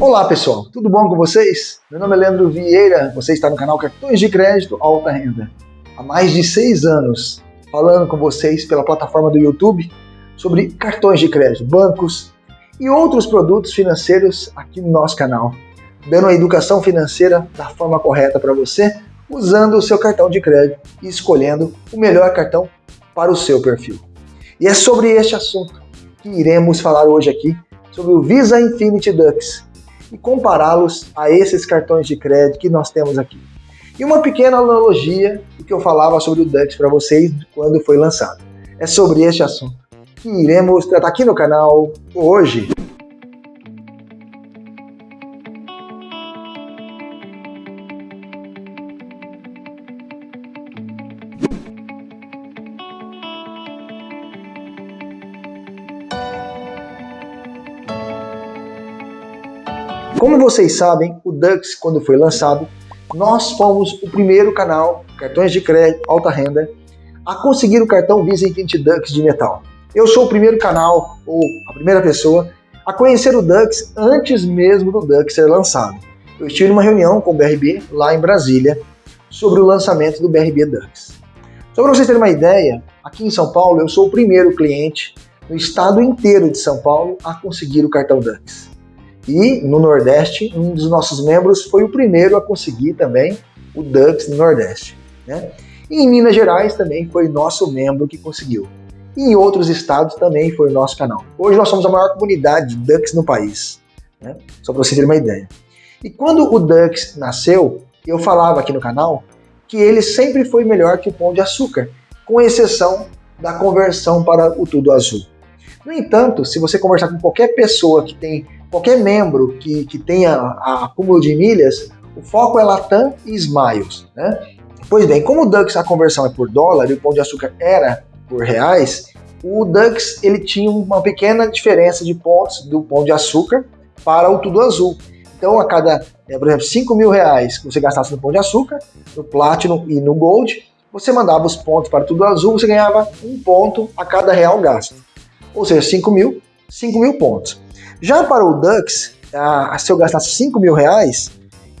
Olá pessoal, tudo bom com vocês? Meu nome é Leandro Vieira, você está no canal Cartões de Crédito Alta Renda. Há mais de seis anos, falando com vocês pela plataforma do YouTube sobre cartões de crédito, bancos e outros produtos financeiros aqui no nosso canal, dando a educação financeira da forma correta para você, usando o seu cartão de crédito e escolhendo o melhor cartão para o seu perfil. E é sobre este assunto que iremos falar hoje aqui, sobre o Visa Infinity Dux e compará-los a esses cartões de crédito que nós temos aqui. E uma pequena analogia do que eu falava sobre o Dux para vocês quando foi lançado. É sobre este assunto que iremos tratar aqui no canal hoje. Como vocês sabem, o Dux, quando foi lançado, nós fomos o primeiro canal, cartões de crédito, alta renda, a conseguir o cartão Visa Infinity Dux de metal. Eu sou o primeiro canal, ou a primeira pessoa, a conhecer o Dux antes mesmo do Dux ser lançado. Eu estive numa reunião com o BRB lá em Brasília sobre o lançamento do BRB Dux. Só para vocês terem uma ideia, aqui em São Paulo eu sou o primeiro cliente no estado inteiro de São Paulo a conseguir o cartão Dux. E no Nordeste, um dos nossos membros foi o primeiro a conseguir também o Dux no Nordeste. Né? E em Minas Gerais também foi nosso membro que conseguiu. E em outros estados também foi o nosso canal. Hoje nós somos a maior comunidade de Dux no país. Né? Só para vocês terem uma ideia. E quando o Dux nasceu, eu falava aqui no canal que ele sempre foi melhor que o Pão de Açúcar, com exceção da conversão para o Tudo Azul. No entanto, se você conversar com qualquer pessoa que tem qualquer membro que, que tenha acúmulo de milhas, o foco é Latam e Smiles. Né? Pois bem, como o Dux a conversão é por dólar e o Pão de Açúcar era por reais, o Dux ele tinha uma pequena diferença de pontos do Pão de Açúcar para o Tudo Azul. Então, a cada, é, por exemplo, 5 mil reais que você gastasse no Pão de Açúcar, no Platinum e no Gold, você mandava os pontos para o Tudo Azul, você ganhava um ponto a cada real gasto. Ou seja, 5 mil, 5 mil pontos. Já para o Dux, a, se eu gastasse 5 mil reais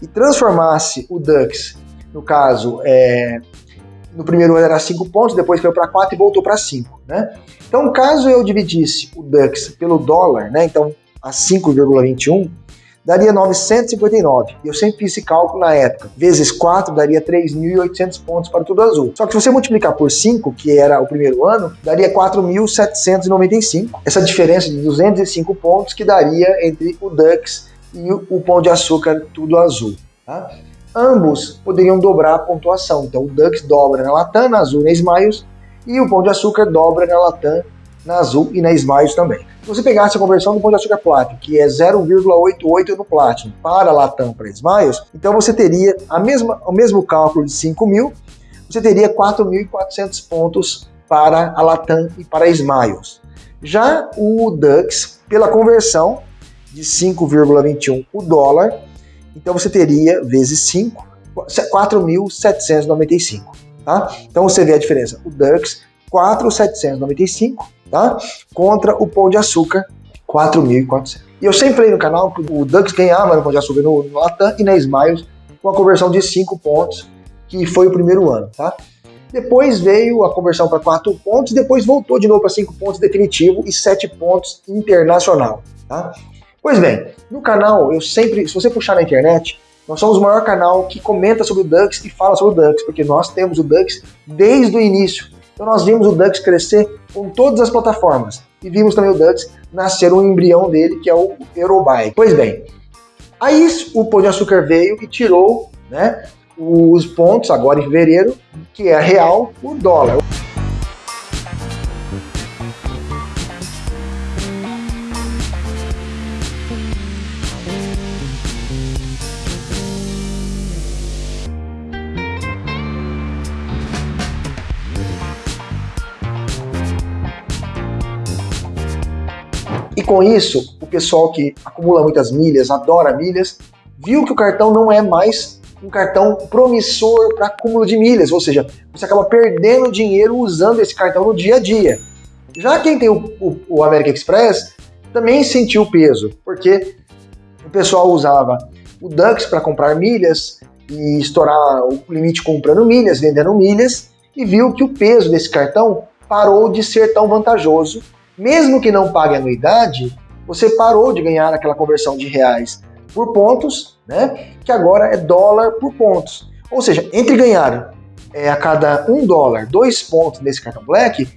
e transformasse o Dux, no caso, é, no primeiro ano era 5 pontos, depois caiu para 4 e voltou para 5. Né? Então, caso eu dividisse o Dux pelo dólar, né, então a 5,21, daria 959. E eu sempre fiz esse cálculo na época. Vezes 4 daria 3.800 pontos para Tudo Azul. Só que se você multiplicar por 5, que era o primeiro ano, daria 4.795. Essa diferença de 205 pontos que daria entre o Dux e o Pão de Açúcar Tudo Azul. Tá? Ambos poderiam dobrar a pontuação. Então o Dux dobra na Latam, na Azul na Smiles, e o Pão de Açúcar dobra na Latam, na Azul e na Smiles também. Se você pegasse a conversão do Pão de Açúcar Platinum, que é 0,88 no Platinum, para Latam para Smiles, então você teria a mesma, o mesmo cálculo de 5 mil, você teria 4.400 pontos para a Latam e para a Smiles. Já o Dux, pela conversão de 5,21 o dólar, então você teria vezes 5, 4.795. Tá? Então você vê a diferença. O Dux, 4.795 tá? Contra o Pão de Açúcar, 4.400. E eu sempre falei no canal que o Dux ganhava no Pão de Açúcar no, no Latam e na Smiles com a conversão de 5 pontos, que foi o primeiro ano, tá? Depois veio a conversão para 4 pontos, depois voltou de novo para 5 pontos definitivo e 7 pontos internacional, tá? Pois bem, no canal eu sempre, se você puxar na internet, nós somos o maior canal que comenta sobre o Dux e fala sobre o Dux, porque nós temos o Dux desde o início. Então nós vimos o Dux crescer com todas as plataformas e vimos também o Dux nascer um embrião dele, que é o Eurobike. Pois bem, aí o Pão de Açúcar veio e tirou né, os pontos, agora em fevereiro, que é real, o dólar. Com isso, o pessoal que acumula muitas milhas, adora milhas, viu que o cartão não é mais um cartão promissor para acúmulo de milhas, ou seja, você acaba perdendo dinheiro usando esse cartão no dia a dia. Já quem tem o, o, o American Express também sentiu o peso, porque o pessoal usava o Dux para comprar milhas e estourar o limite comprando milhas, vendendo milhas, e viu que o peso desse cartão parou de ser tão vantajoso. Mesmo que não pague anuidade, você parou de ganhar aquela conversão de reais por pontos, né? Que agora é dólar por pontos. Ou seja, entre ganhar é, a cada um dólar dois pontos nesse cartão Black,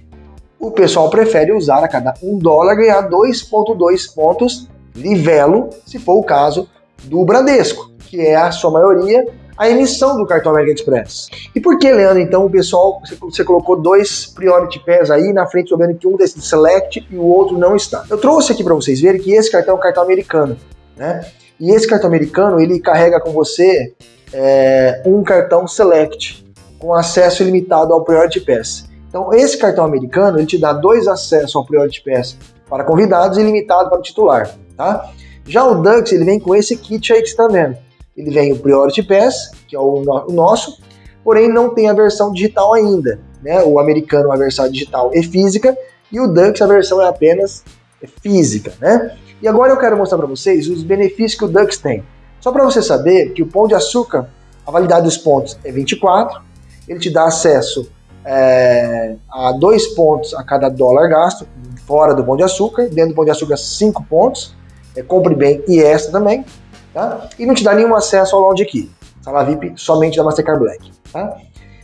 o pessoal prefere usar a cada um dólar ganhar 2,2 pontos livelo, se for o caso do Bradesco, que é a sua maioria a emissão do cartão American Express. E por que, Leandro, então, o pessoal, você colocou dois Priority Pass aí na frente, sabendo que um desses Select e o outro não está? Eu trouxe aqui para vocês verem que esse cartão é um cartão americano, né? E esse cartão americano, ele carrega com você é, um cartão Select, com acesso ilimitado ao Priority Pass. Então, esse cartão americano, ele te dá dois acessos ao Priority Pass para convidados e limitado para o titular, tá? Já o Dux, ele vem com esse kit aí que você está vendo ele vem o Priority Pass, que é o, no, o nosso, porém não tem a versão digital ainda. Né? O americano a versão digital e física, e o Dux a versão é apenas física. Né? E agora eu quero mostrar para vocês os benefícios que o Dux tem. Só para você saber que o Pão de Açúcar, a validade dos pontos é 24, ele te dá acesso é, a dois pontos a cada dólar gasto, fora do Pão de Açúcar, dentro do Pão de Açúcar 5 pontos, é, compre bem e extra também tá? E não te dá nenhum acesso ao Lounge Key, sala VIP somente da Mastercard Black, tá?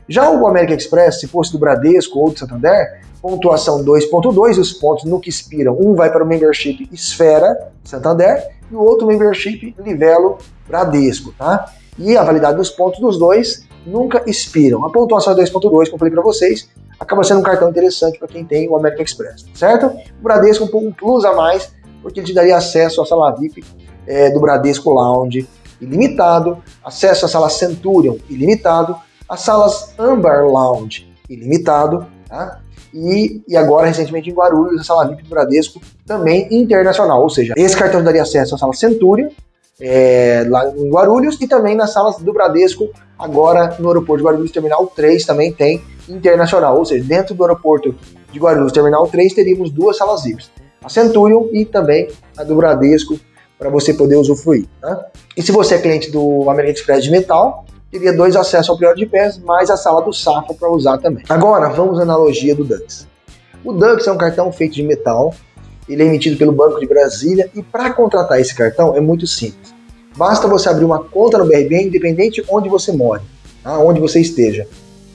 Já o American Express, se fosse do Bradesco ou do Santander, pontuação 2.2, os pontos no que expiram, um vai para o membership Esfera Santander e o outro membership Livelo Bradesco, tá? E a validade dos pontos dos dois nunca expiram. A pontuação é 2.2, como eu falei para vocês, acaba sendo um cartão interessante para quem tem o American Express, certo? O Bradesco um plus a mais, porque ele te daria acesso à sala VIP é, do Bradesco Lounge ilimitado, acesso à sala Centurion ilimitado, as salas Amber Lounge ilimitado, tá? E, e agora, recentemente, em Guarulhos, a sala VIP do Bradesco também internacional, ou seja, esse cartão daria acesso à sala Centurion, é, lá em Guarulhos, e também nas salas do Bradesco, agora no aeroporto de Guarulhos, Terminal 3 também tem internacional, ou seja, dentro do aeroporto de Guarulhos, Terminal 3, teríamos duas salas VIPs, a Centurion e também a do Bradesco, para você poder usufruir. Tá? E se você é cliente do American Express de metal, teria dois acessos ao Prior de Pés, mais a sala do Safra para usar também. Agora, vamos à analogia do Dux. O Dux é um cartão feito de metal, ele é emitido pelo Banco de Brasília e para contratar esse cartão é muito simples. Basta você abrir uma conta no BRB, independente onde você mora, tá? onde você esteja.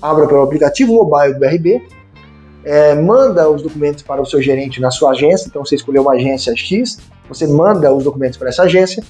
Abra pelo aplicativo mobile do BRB, é, manda os documentos para o seu gerente na sua agência, então você escolheu uma agência X, você manda os documentos para essa agência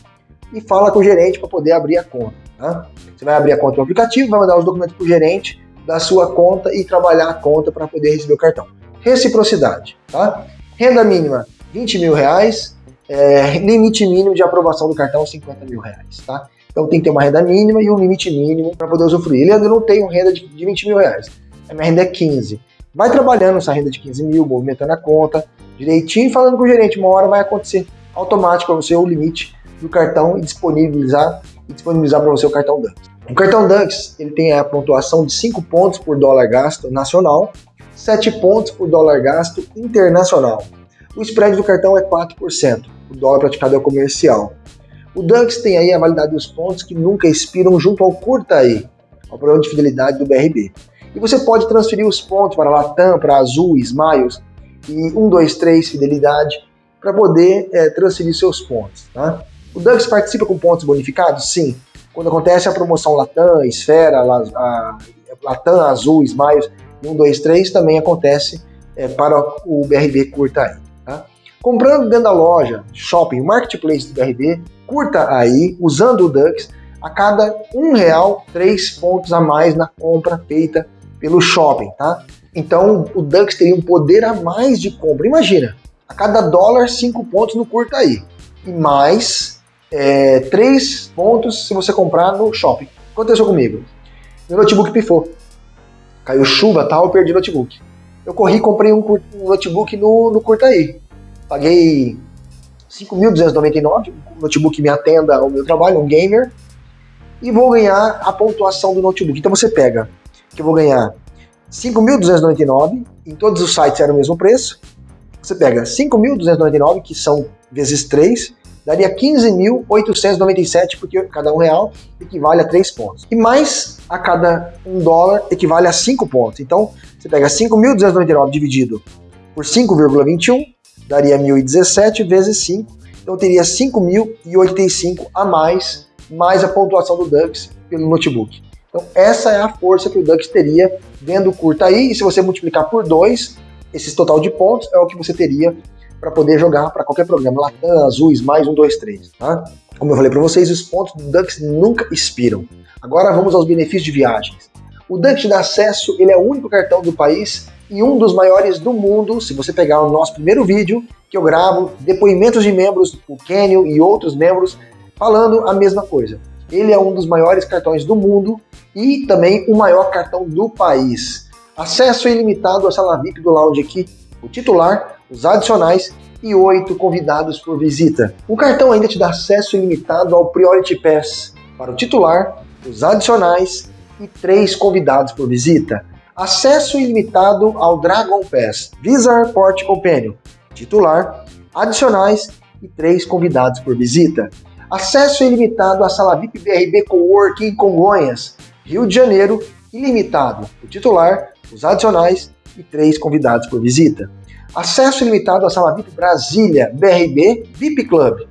e fala com o gerente para poder abrir a conta. Tá? Você vai abrir a conta no aplicativo, vai mandar os documentos para o gerente da sua conta e trabalhar a conta para poder receber o cartão. Reciprocidade, tá? Renda mínima 20 mil reais, é, limite mínimo de aprovação do cartão 50 mil reais, tá? Então tem que ter uma renda mínima e um limite mínimo para poder usufruir. Leandro, eu não tenho renda de, de 20 mil reais, a minha renda é 15. Vai trabalhando essa renda de 15 mil, movimentando a conta direitinho, falando com o gerente, uma hora vai acontecer automático para você o limite do cartão e disponibilizar e disponibilizar para você o cartão Dux. O cartão Dux ele tem a pontuação de 5 pontos por dólar gasto nacional, 7 pontos por dólar gasto internacional. O spread do cartão é 4%, o dólar praticado é comercial. O Dux tem aí a validade dos pontos que nunca expiram junto ao Curta aí, ao programa de fidelidade do BRB. E você pode transferir os pontos para Latam, para Azul, Smiles e 1, 2, 3 Fidelidade para poder é, transferir seus pontos. Tá? O Dux participa com pontos bonificados? Sim. Quando acontece a promoção Latam, Esfera, a, Latam, Azul, Smiles, 1, 2, 3 também acontece é, para o BRB Curta aí. Tá? Comprando dentro da loja, shopping, marketplace do BRB, curta aí, usando o Dux, a cada um real, três pontos a mais na compra feita pelo shopping, tá? Então o Dux teria um poder a mais de compra. Imagina, a cada dólar, 5 pontos no curta aí. E mais é, 3 pontos se você comprar no shopping. Aconteceu comigo. Meu notebook pifou. Caiu chuva tal, eu perdi o notebook. Eu corri e comprei um, um notebook no, no aí. Paguei 5.299, um notebook me atenda ao meu trabalho, um gamer. E vou ganhar a pontuação do notebook. Então você pega que eu vou ganhar 5.299, em todos os sites era o mesmo preço, você pega 5.299, que são vezes 3, daria 15.897, porque cada um real equivale a 3 pontos. E mais a cada um dólar equivale a 5 pontos. Então, você pega 5.299 dividido por 5,21, daria 1.017 vezes 5, então teria 5.085 a mais, mais a pontuação do Dux pelo notebook. Então essa é a força que o Dux teria vendo curta aí, e se você multiplicar por 2, esse total de pontos é o que você teria para poder jogar para qualquer programa, Latam, Azuis, mais um, dois, três, tá? Como eu falei para vocês, os pontos do Dux nunca expiram. Agora vamos aos benefícios de viagens. O Dux dá acesso, ele é o único cartão do país e um dos maiores do mundo. Se você pegar o nosso primeiro vídeo, que eu gravo, depoimentos de membros, o Kenio e outros membros, falando a mesma coisa. Ele é um dos maiores cartões do mundo e também o maior cartão do país. Acesso ilimitado à sala VIP do lounge aqui, o titular, os adicionais e oito convidados por visita. O cartão ainda te dá acesso ilimitado ao Priority Pass para o titular, os adicionais e três convidados por visita. Acesso ilimitado ao Dragon Pass, Visa Airport Companion, titular, adicionais e três convidados por visita. Acesso ilimitado à sala VIP BRB Coworking em Congonhas, Rio de Janeiro, ilimitado. O titular, os adicionais e três convidados por visita. Acesso ilimitado à sala VIP Brasília, BRB VIP Club,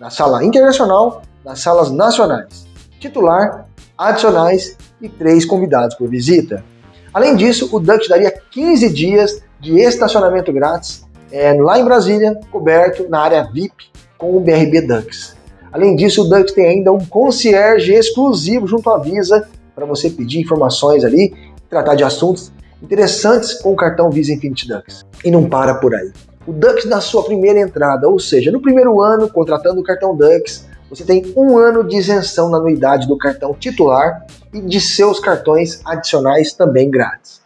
na sala internacional, nas salas nacionais. Titular, adicionais e três convidados por visita. Além disso, o Dux daria 15 dias de estacionamento grátis é, lá em Brasília, coberto na área VIP com o BRB Dux. Além disso, o Dux tem ainda um concierge exclusivo junto à Visa para você pedir informações ali, tratar de assuntos interessantes com o cartão Visa Infinity Dux. E não para por aí. O Dux na sua primeira entrada, ou seja, no primeiro ano, contratando o cartão Dux, você tem um ano de isenção na anuidade do cartão titular e de seus cartões adicionais também grátis.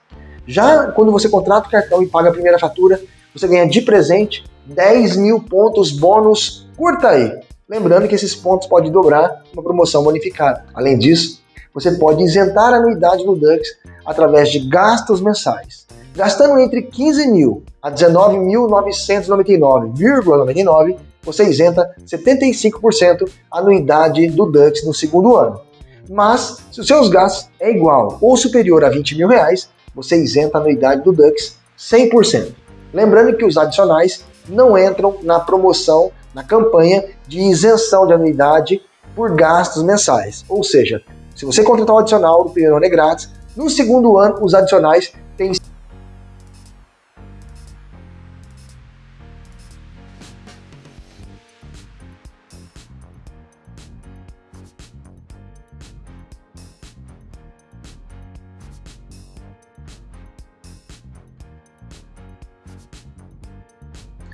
Já quando você contrata o cartão e paga a primeira fatura, você ganha de presente 10 mil pontos bônus. Curta aí! Lembrando que esses pontos podem dobrar uma promoção bonificada. Além disso, você pode isentar a anuidade no Dux através de gastos mensais. Gastando entre 15 mil a 19.999,99, você isenta 75% a anuidade do Dux no segundo ano. Mas, se os seus gastos é igual ou superior a 20 mil reais, você isenta a anuidade do Dux 100%. Lembrando que os adicionais não entram na promoção, na campanha de isenção de anuidade por gastos mensais. Ou seja, se você contratar um adicional no primeiro ano é grátis, no segundo ano os adicionais têm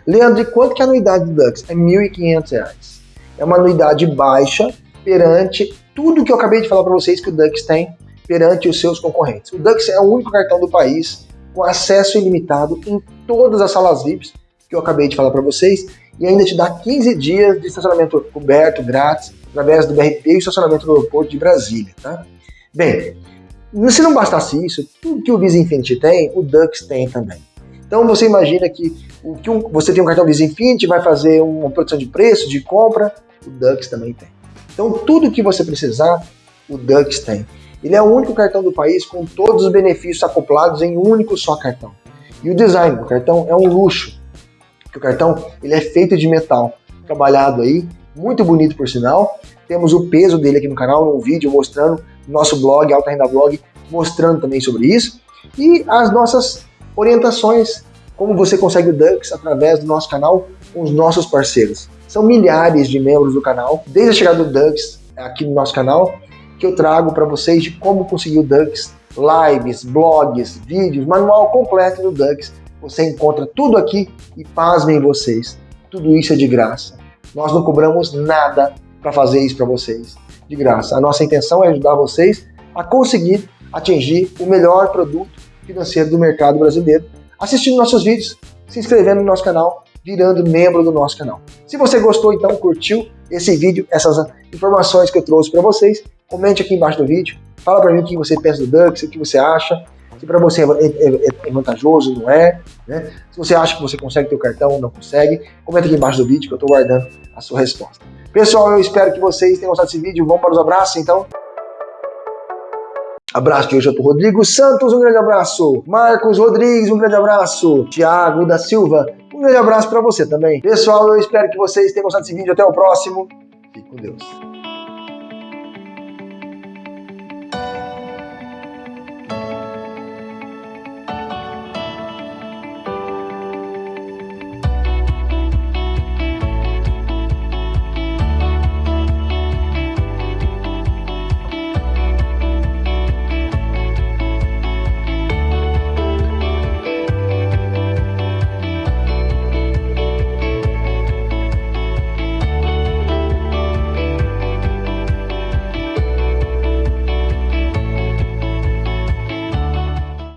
Leandro, e quanto que é a anuidade do Dux? É R$ 1.500. É uma anuidade baixa perante tudo que eu acabei de falar para vocês que o Dux tem perante os seus concorrentes. O Dux é o único cartão do país com acesso ilimitado em todas as salas VIPs que eu acabei de falar para vocês e ainda te dá 15 dias de estacionamento coberto, grátis, através do BRP e estacionamento no aeroporto de Brasília, tá? Bem, se não bastasse isso, tudo que o Visa Infinity tem, o Dux tem também. Então você imagina que, o, que um, você tem um cartão Visa Infinity, vai fazer uma produção de preço, de compra, o Dux também tem. Então tudo que você precisar, o Dux tem. Ele é o único cartão do país com todos os benefícios acoplados em um único só cartão. E o design do cartão é um luxo. o cartão ele é feito de metal, trabalhado aí, muito bonito por sinal. Temos o peso dele aqui no canal, um vídeo mostrando no nosso blog, Alta Renda Blog, mostrando também sobre isso. E as nossas orientações, como você consegue o Dux através do nosso canal com os nossos parceiros. São milhares de membros do canal, desde a chegada do Dux aqui no nosso canal, que eu trago para vocês de como conseguir o Dux, lives, blogs, vídeos, manual completo do Dux. Você encontra tudo aqui e pasmem vocês, tudo isso é de graça. Nós não cobramos nada para fazer isso para vocês, de graça. A nossa intenção é ajudar vocês a conseguir atingir o melhor produto financeiro do mercado brasileiro, assistindo nossos vídeos, se inscrevendo no nosso canal, virando membro do nosso canal. Se você gostou, então, curtiu esse vídeo, essas informações que eu trouxe para vocês, comente aqui embaixo do vídeo, fala para mim o que você pensa do Dux, o que você acha. se para você é, é, é, vantajoso, não é. Né? Se você acha que você consegue ter o cartão, não consegue, comenta aqui embaixo do vídeo que eu estou guardando a sua resposta. Pessoal, eu espero que vocês tenham gostado desse vídeo. Vamos para os abraços, então. Abraço de hoje é para Rodrigo Santos, um grande abraço. Marcos Rodrigues, um grande abraço. Tiago da Silva, um grande abraço para você também. Pessoal, eu espero que vocês tenham gostado desse vídeo. Até o próximo. Fique com Deus.